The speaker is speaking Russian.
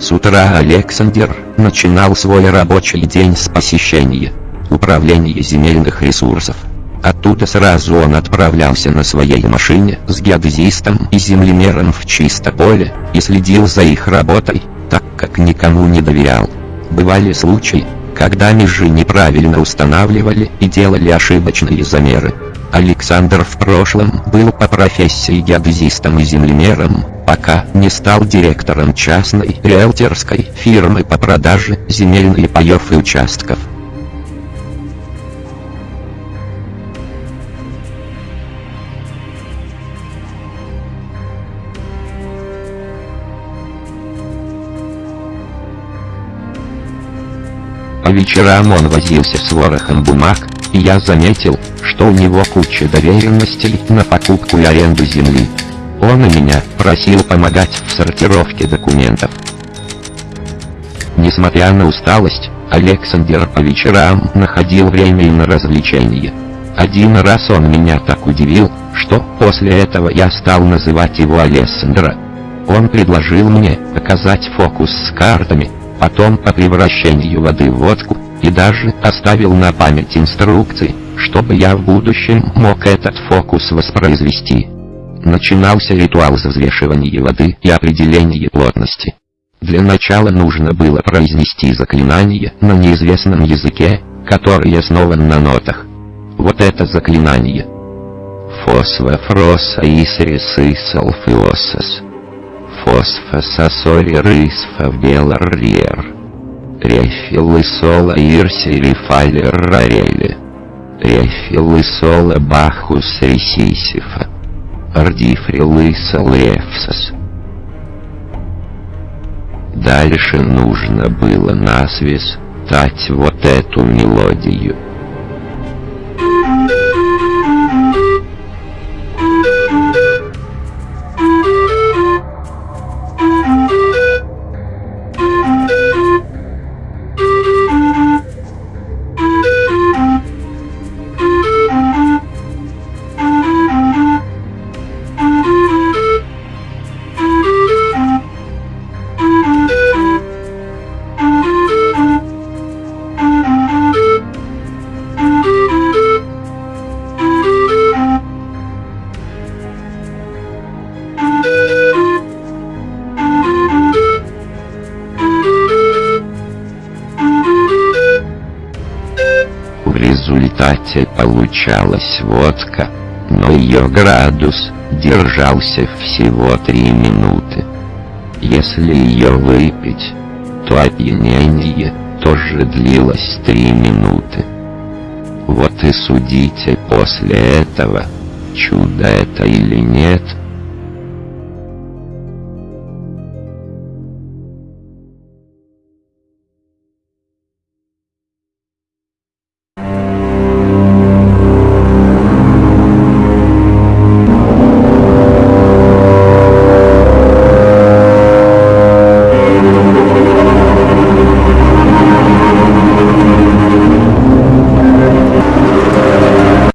С утра Александр начинал свой рабочий день с посещения управления земельных ресурсов. Оттуда сразу он отправлялся на своей машине с геодезистом и землемером в чисто поле и следил за их работой, так как никому не доверял. Бывали случаи, когда межи неправильно устанавливали и делали ошибочные замеры. Александр в прошлом был по профессии геодезистом и землемером, пока не стал директором частной риэлторской фирмы по продаже земельных паев и участков. По вечерам он возился с ворохом бумаг, и я заметил, что у него куча доверенностей на покупку и аренду земли. Он и меня просил помогать в сортировке документов. Несмотря на усталость, Александр по вечерам находил время и на развлечения. Один раз он меня так удивил, что после этого я стал называть его Александра. Он предложил мне показать фокус с картами, потом по превращению воды в водку, и даже оставил на память инструкции, чтобы я в будущем мог этот фокус воспроизвести. Начинался ритуал взвешивания воды и определения плотности. Для начала нужно было произнести заклинание на неизвестном языке, который основан на нотах. Вот это заклинание. Фосфофроса исрисы салфиосас. Фосфососори рысфа беларриер. Рефилы сола ирси рифалер рарели. Рефилы сола бахус ресисифа. Ардифрилы салрефсас. Дальше нужно было насвис тать вот эту мелодию. Результате получалась водка, но ее градус держался всего три минуты. Если ее выпить, то опьянение тоже длилось три минуты. Вот и судите после этого, чудо это или нет,